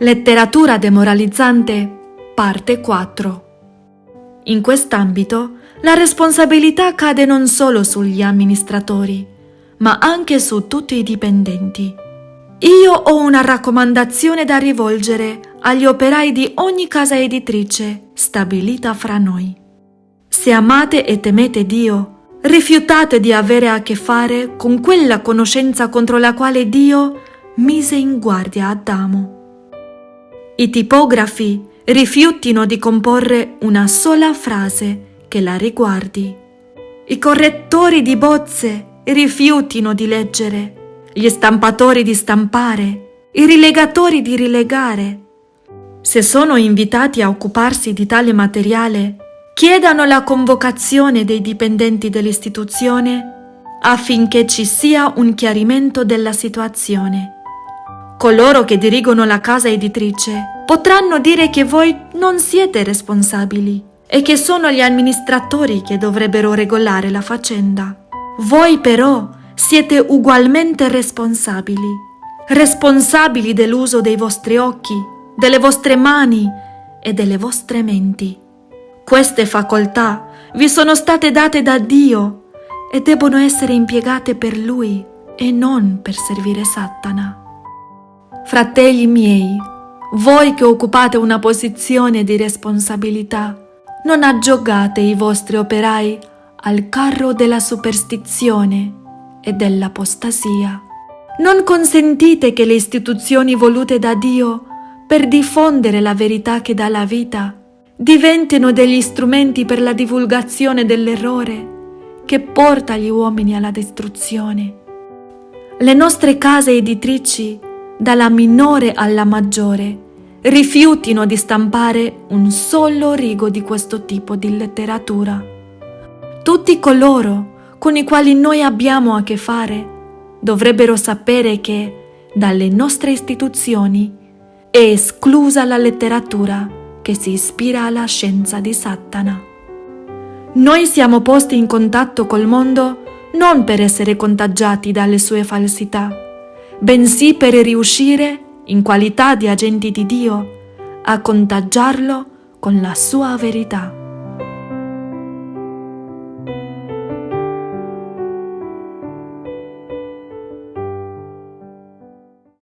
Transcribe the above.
Letteratura demoralizzante, parte 4. In quest'ambito, la responsabilità cade non solo sugli amministratori, ma anche su tutti i dipendenti. Io ho una raccomandazione da rivolgere agli operai di ogni casa editrice stabilita fra noi. Se amate e temete Dio, rifiutate di avere a che fare con quella conoscenza contro la quale Dio mise in guardia Adamo. I tipografi rifiutino di comporre una sola frase che la riguardi. I correttori di bozze rifiutino di leggere. Gli stampatori di stampare. I rilegatori di rilegare. Se sono invitati a occuparsi di tale materiale, chiedano la convocazione dei dipendenti dell'istituzione affinché ci sia un chiarimento della situazione. Coloro che dirigono la casa editrice potranno dire che voi non siete responsabili e che sono gli amministratori che dovrebbero regolare la faccenda. Voi però siete ugualmente responsabili, responsabili dell'uso dei vostri occhi, delle vostre mani e delle vostre menti. Queste facoltà vi sono state date da Dio e debbono essere impiegate per Lui e non per servire Satana. Fratelli miei, voi che occupate una posizione di responsabilità, non aggiogate i vostri operai al carro della superstizione e dell'apostasia. Non consentite che le istituzioni volute da Dio per diffondere la verità che dà la vita diventino degli strumenti per la divulgazione dell'errore che porta gli uomini alla distruzione. Le nostre case editrici dalla minore alla maggiore, rifiutino di stampare un solo rigo di questo tipo di letteratura. Tutti coloro con i quali noi abbiamo a che fare dovrebbero sapere che dalle nostre istituzioni è esclusa la letteratura che si ispira alla scienza di Satana. Noi siamo posti in contatto col mondo non per essere contagiati dalle sue falsità, bensì per riuscire, in qualità di agenti di Dio, a contagiarlo con la sua verità.